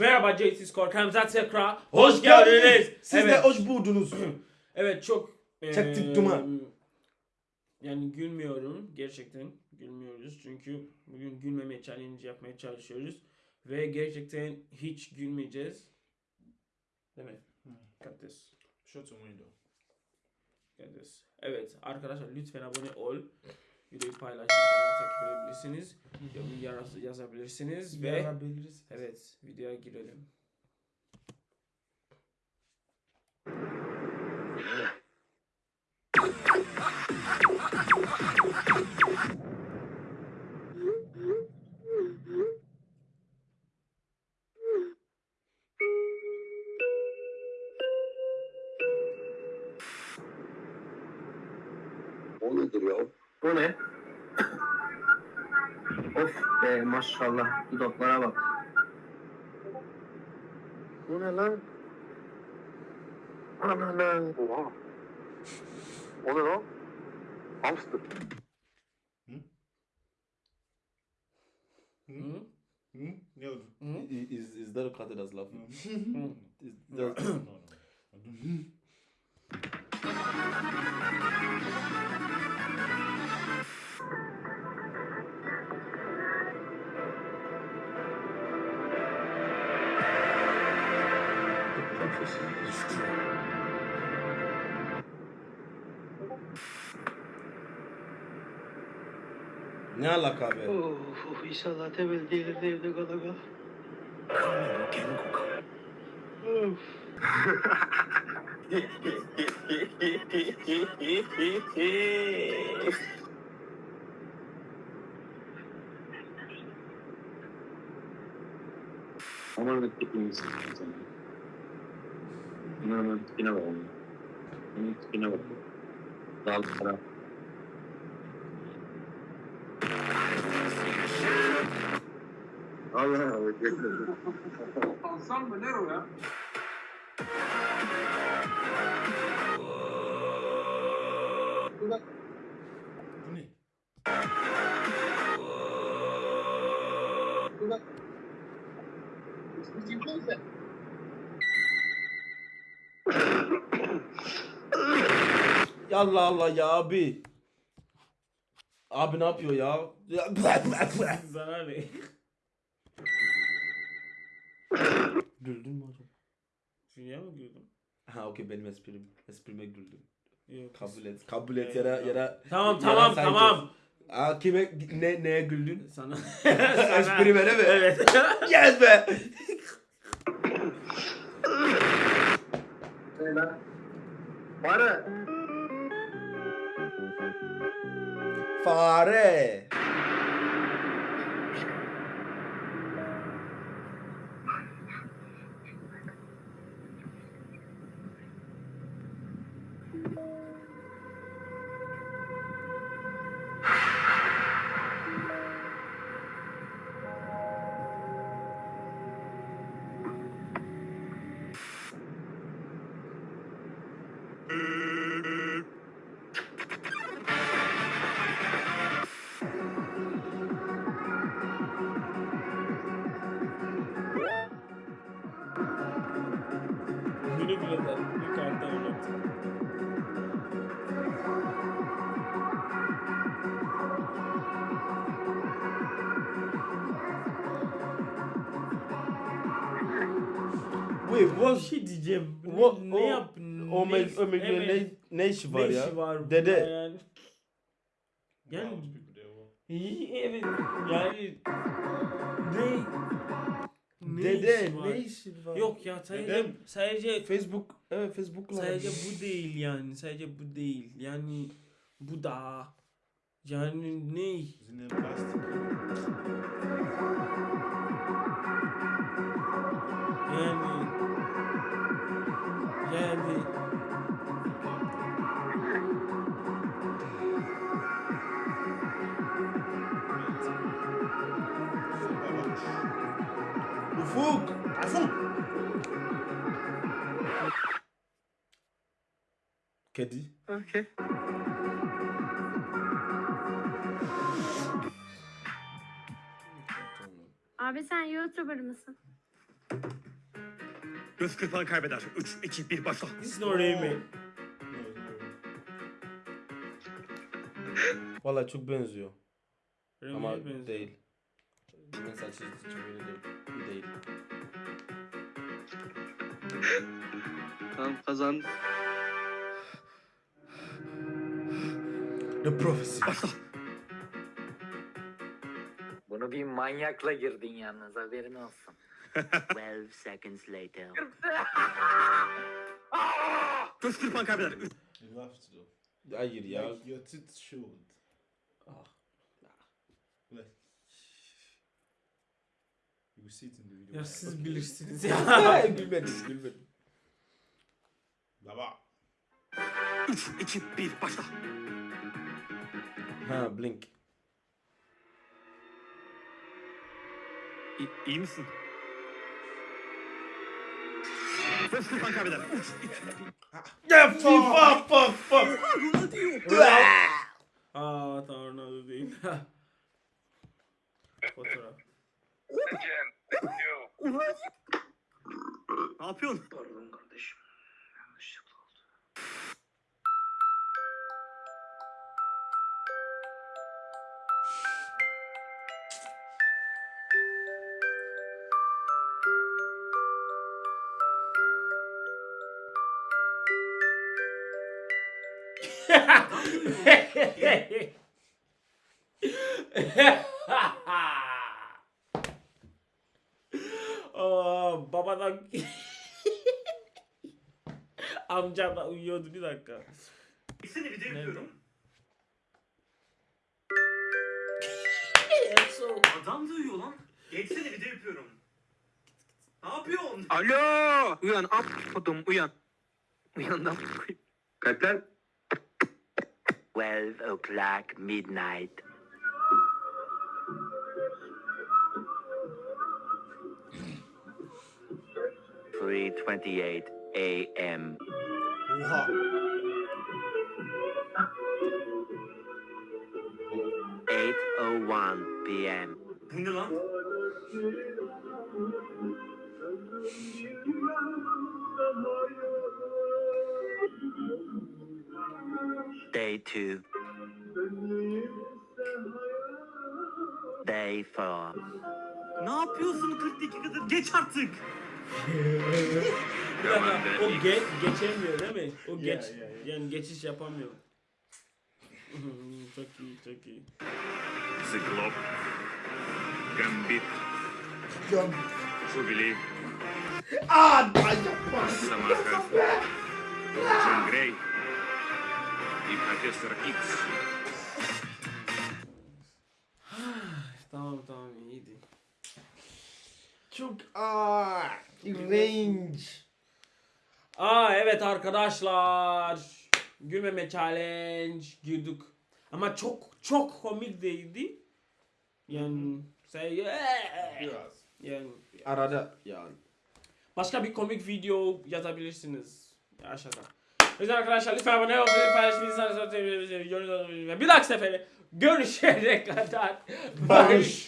Merhaba JT Korkanımıza tekrar Hoş geldiniz. Siz evet. de hoş buldunuz. Evet çok Çektik eee, duman. Yani gülmüyorum gerçekten gülmüyoruz çünkü bugün gülmeme challenge yapmaya çalışıyoruz ve gerçekten hiç gülmeyeceğiz. Değil mi? Kates. Shut your window. Kates. Evet arkadaşlar lütfen abone ol. Videoyu paylaşın, kanalı takip edebilirsiniz. Yorum yaz- yazabilirsiniz ve Yarabiliriz. evet videoya girelim. O nedir Bu ne? of be maşallah dudaklara bak. Bu ne lan? Ana lan. Oha. O ne lan? Hamster. Hı? Hı? Ne oldu? Hı? Is, is that cut as? Hı. Is No, that... no, no. Ne alaka be? Of inşallah temel değildir de evde kala kala. Of. Aman ne tipini sen. Aman tipine bak onun. Onun tipine bak. Dal taraf. Allah Allah. Alsam mı? Ne o ya? Bu ne? Ya Allah Allah ya abi. Abi ne yapıyor ya? Sana ne? Güldün mü hocam? Dünya mı güldüm? Ha okey benim esprim. Esprime güldüm. Yok. Kabul et. Kabul et yara yara. Tamam tamam saygı. tamam. Aa, kime ne neye güldün? Sana. Esprime değil mi? Evet. Yes be. Ne Fare. De. Yukarıda öyle. Wait Bir what? şey diyeceğim. What- Ne, o- ne yap? O ne, me o me evet. ne ne işi var ne ya? işi var Dede. Yani. Yani- Evet. Yani. Ne? Ne Dede işi var? ne işi var? Yok ya sadece Dedem. sadece Facebook evet Facebook'la. sadece bu değil yani sadece bu değil yani bu da yani ne Plastik. yani yani Ufuk. Kedi. Okey. Abi sen YouTuber mısın? Göz kırpan kaybeder. 3, 2, 1 başla. İt's not. Valla çok benziyor. Ama benziyor. değil. Mesela çizgi için böyle değil. Değil. Tamam kazandı. The Prophecy. Başla. Bunu bir manyakla girdin yalnız haberin olsun. 12 seconds later. Göz kırpan kaybeder. 3, You have to. Hayır ya. Like your tits showed. Ah. Will see it in the video. Ya I siz bilirsiniz ya. gülmedim gülmedim. Baba. 3, 2, 1 başla. Ha Blink. İyi, iyi misin? Kırpan kaybeder. 3, 2, Ya FIFA fuck fuck. Aa tamam Ronaldo değil. Fotoğraf. Ne yapıyorsun? Pardon kardeşim. Yanlışlıkla oldu. Aa, babadan amcam da uyuyordu bir dakika. Seni video Nerede? Adam da uyuyor lan. Geçsene video yapıyorum. Ne yapıyorsun? Alo! Uyan am kodum uyan. Uyan da Kalp lan. 12 o'clock midnight. Three twenty-eight a.m. Oha. Eight oh one p.m. Bu ne lan? Day two. Day four. Ne yapıyorsun 40 dakikadır? Geç artık. Bir dakika o ge geçemiyor değil mi? O Yeah, geç yeah, yeah. yani geçiş yapamıyor. çok iyi çok iyi. The Globe. Gambit. Jubilee. Aa yapma. Самаха. Джон Грей. И профессор Икс. Tamam tamam iyiydi. Çok aa range. Aa evet arkadaşlar. Gülmeme challenge girdik. Ama çok çok komik değildi. Yani say Biraz. yani Arada yani. başka bir komik video yazabilirsiniz aşağıda. Yüzden arkadaşlar lütfen abone olmayı paylaşmayı, bir dahaki sefere görüşene kadar barış